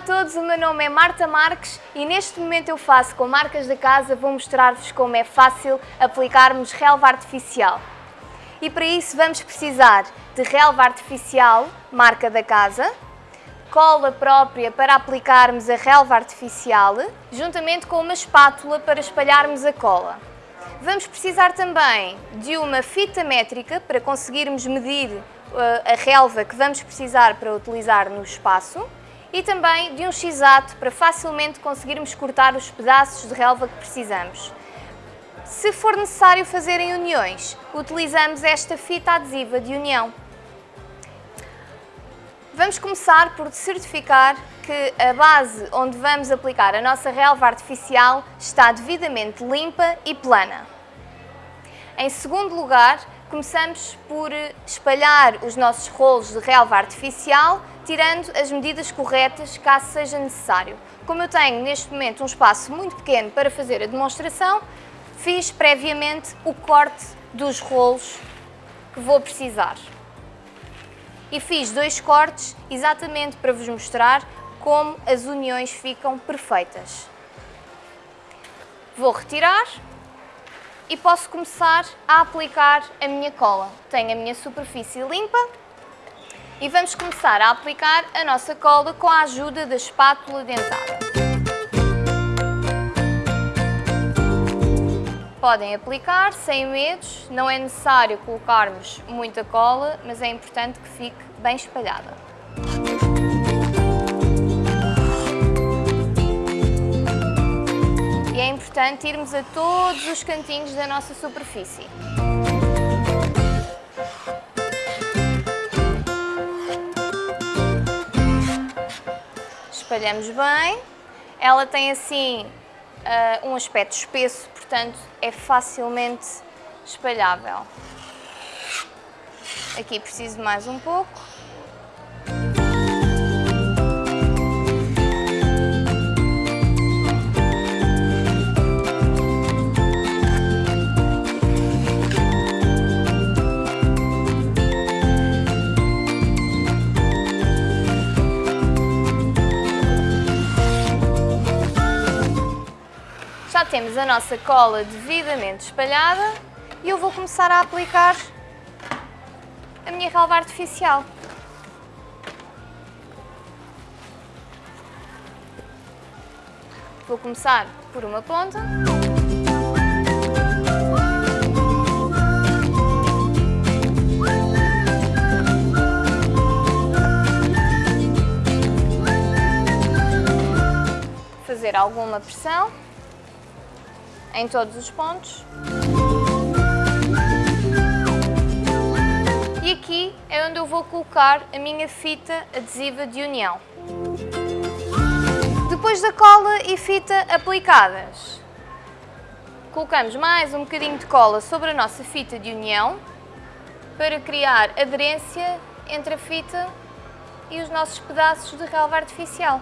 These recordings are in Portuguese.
todos, o meu nome é Marta Marques e neste momento eu faço com marcas da casa, vou mostrar-vos como é fácil aplicarmos relva artificial. E para isso vamos precisar de relva artificial, marca da casa, cola própria para aplicarmos a relva artificial, juntamente com uma espátula para espalharmos a cola. Vamos precisar também de uma fita métrica para conseguirmos medir uh, a relva que vamos precisar para utilizar no espaço e também de um x-ato para facilmente conseguirmos cortar os pedaços de relva que precisamos. Se for necessário fazer em uniões, utilizamos esta fita adesiva de união. Vamos começar por certificar que a base onde vamos aplicar a nossa relva artificial está devidamente limpa e plana. Em segundo lugar, começamos por espalhar os nossos rolos de relva artificial, tirando as medidas corretas caso seja necessário. Como eu tenho neste momento um espaço muito pequeno para fazer a demonstração, fiz previamente o corte dos rolos que vou precisar e fiz dois cortes exatamente para vos mostrar como as uniões ficam perfeitas. Vou retirar e posso começar a aplicar a minha cola. Tenho a minha superfície limpa e vamos começar a aplicar a nossa cola com a ajuda da espátula dentada. Podem aplicar sem medos, não é necessário colocarmos muita cola, mas é importante que fique bem espalhada. E é importante irmos a todos os cantinhos da nossa superfície. Espalhamos bem. Ela tem assim uh, um aspecto espesso, portanto é facilmente espalhável. Aqui preciso mais um pouco. Já temos a nossa cola devidamente espalhada e eu vou começar a aplicar a minha relva artificial. Vou começar por uma ponta. Fazer alguma pressão em todos os pontos. E aqui é onde eu vou colocar a minha fita adesiva de união. Depois da cola e fita aplicadas, colocamos mais um bocadinho de cola sobre a nossa fita de união para criar aderência entre a fita e os nossos pedaços de relva artificial.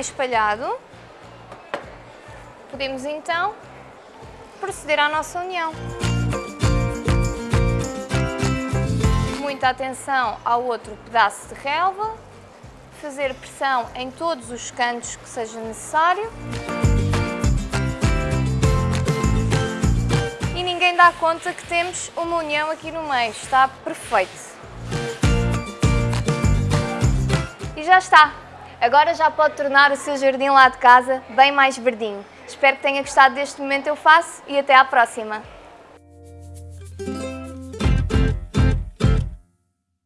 Espalhado, podemos então proceder à nossa união. Muita atenção ao outro pedaço de relva, fazer pressão em todos os cantos que seja necessário. E ninguém dá conta que temos uma união aqui no meio, está perfeito. E já está! Agora já pode tornar o seu jardim lá de casa bem mais verdinho. Espero que tenha gostado deste momento eu faço e até à próxima!